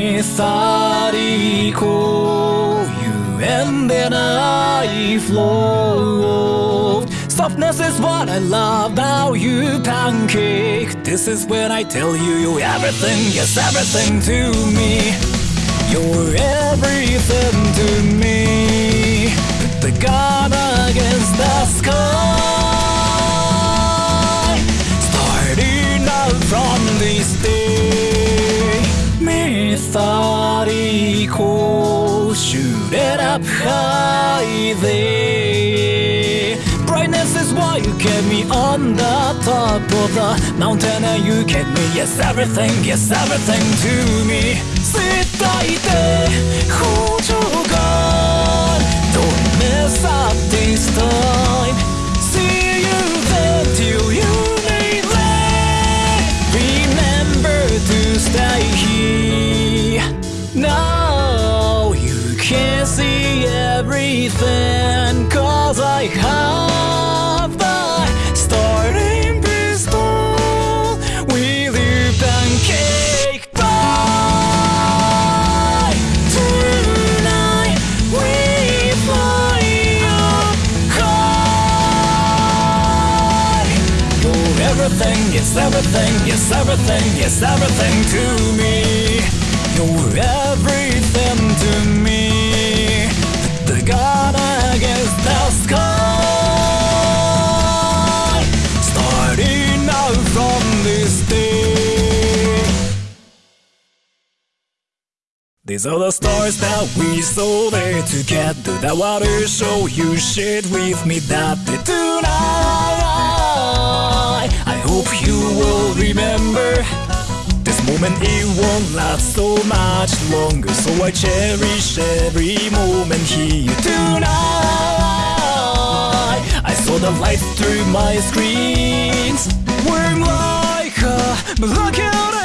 methodical. You ended I flow. Softness is what I love about you, pancake. This is when I tell you you're everything, yes, everything to me. You're everything to me. Put the gun against the sky. Starting out from this day. up high there. Brightness is why you kept me on the top of the mountain and you kept me. Yes, everything, yes, everything to me. 伝えて補助が Don't mess up this time Everything, yes everything, yes everything, yes everything to me You're everything to me The God against the sky Starting out from this day These are the stars that we saw there together. That water show you shared with me that day tonight. Won't last so much longer, so I cherish every moment here tonight. I saw the lights through my screens. We're like, uh, but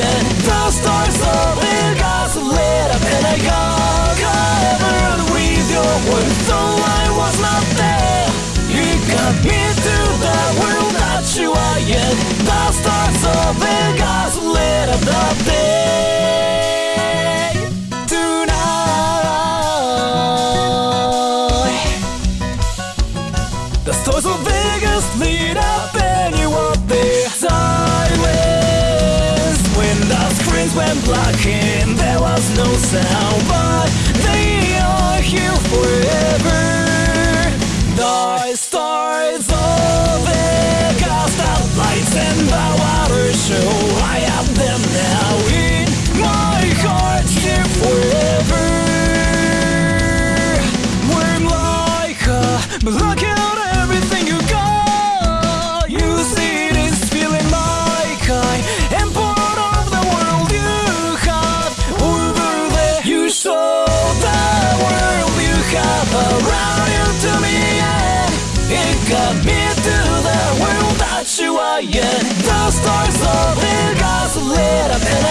are. The stars of the got lit up, and I got covered with your words, though I was not there. You got me to the world that you are in. The stars of Vegas lit up the day no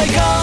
lit up,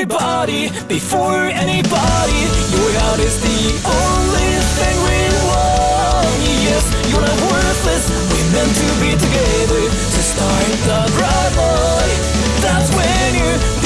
everybody before anybody. Your heart is the only thing we want. Yes, you're not worthless. We're meant to be together to start the right life. That's when you.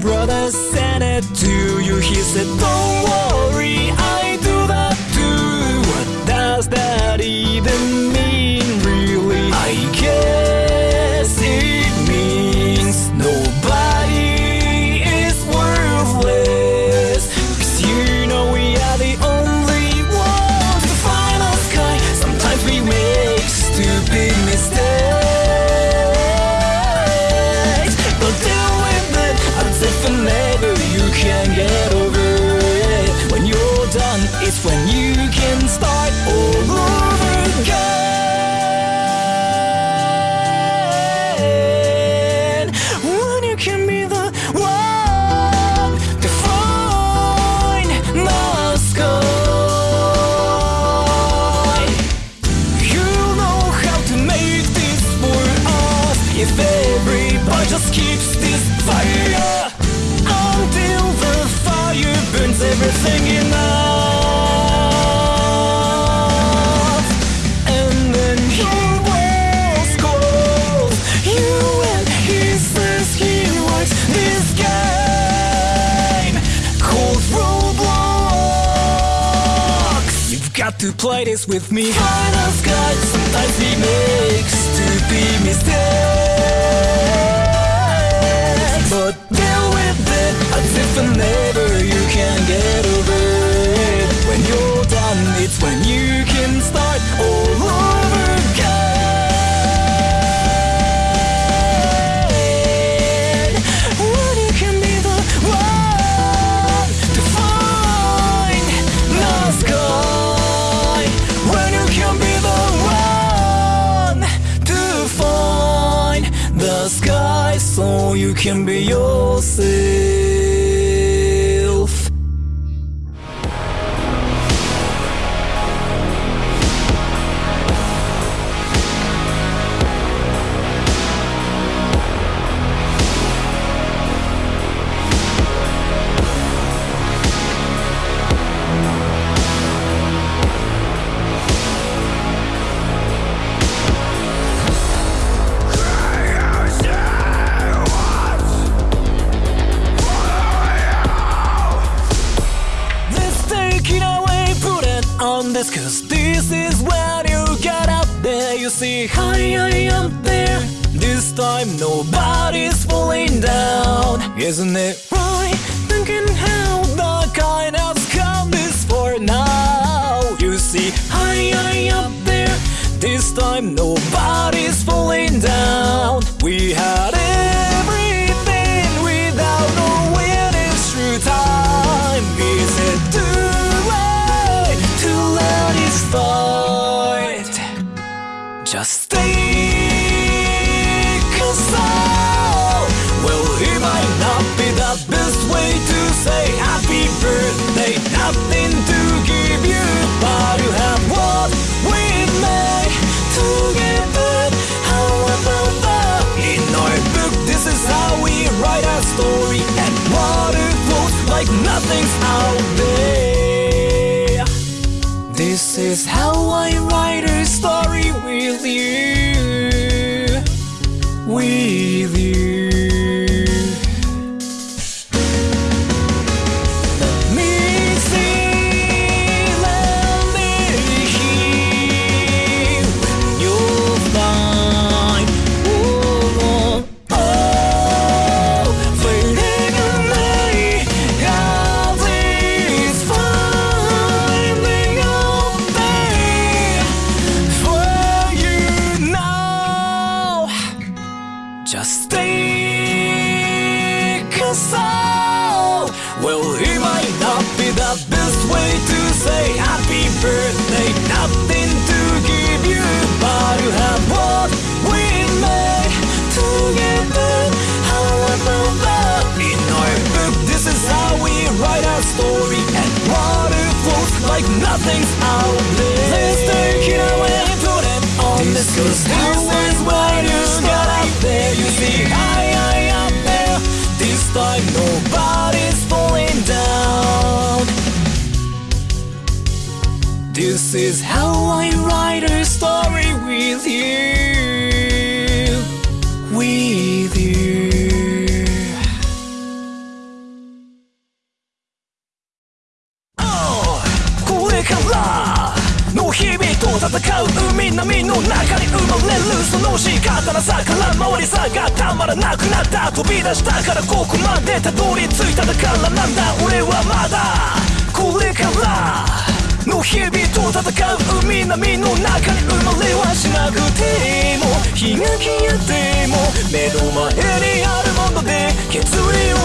brother sent it to you. He said, Don't worry, I'm fire until the fire burns everything in us. And then he was cold. You and he says he works this game called Roblox. You've got to play this with me. Kind of good, sometimes we make stupid mistakes. and later you can get over it. When you're done, it's when you can start this Cause this is when you get up there. You see, hi, I am there. This time nobody's falling down. Isn't it right? Thinking how the kind has come this for now. You see, hi, I am there. This time nobody's falling down. We had it. Nothing's out there. Let's take it away, and put it on this Cause this is where you got up there? You see high, high up there. This time nobody's falling down. This is how I write a story with you ても日が消えても目の前にあるもので決意を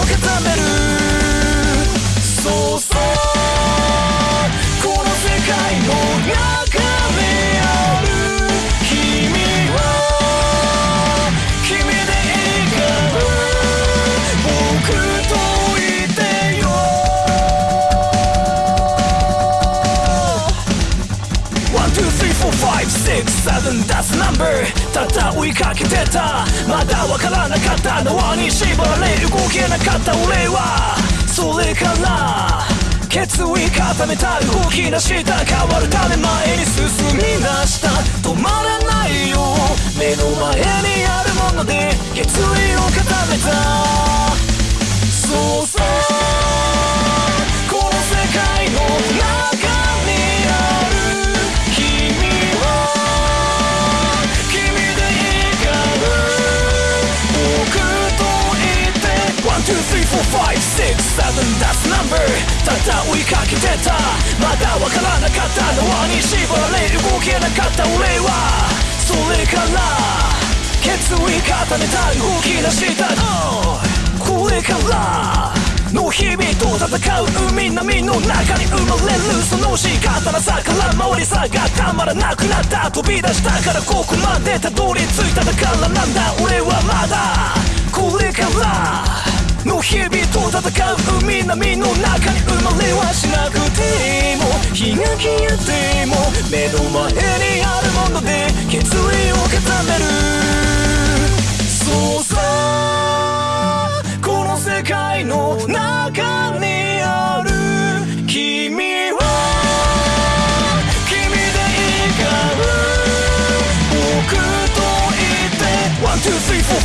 Seven that's number ただ追いかけてたまだわからなかった縄に縛られ動けなかった俺はそれから決意固めた動き出した変わるため前に進み出した止まらないよ目の前にあるもので決意を固めたそうそ seven that's number. ただ追いかけてた。まだわからなかった縄に縛られ動けなかった俺は。それから決意固めた動き出した Oh これからの日々と戦う海波の中に生まれるその仕方なさから回りさがたまらなくなった。飛び出したからここまでたどり着いただからなんだ俺はまだ。これから。の日々と戦う海波の中に生まれはしなくても日が消えても目の前にあるもので決意を固める。そうさこの世界の中にある。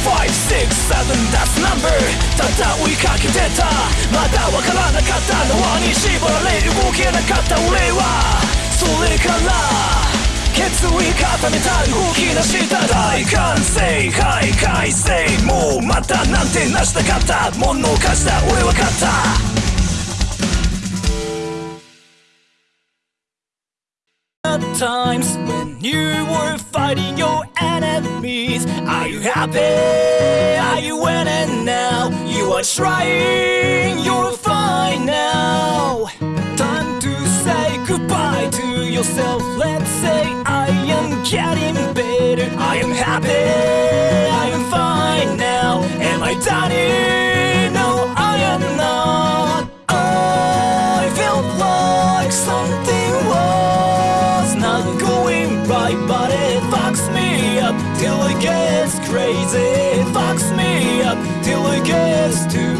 Five six, seven, that's number ただ追いかけてたまだわからなかった縄に縛られ動けなかった俺はそれから決意固めた動き出した大歓声はい。改正もうまたなんてなしたかったものを貸した俺は勝った times when you were fighting your enemies. Are you happy? Are you winning now? You are trying, you're fine now. Time to say goodbye to yourself. Let's say I am getting better. I am happy, I am fine now. Am I done? No, it gets crazy. It fucks me up till it gets to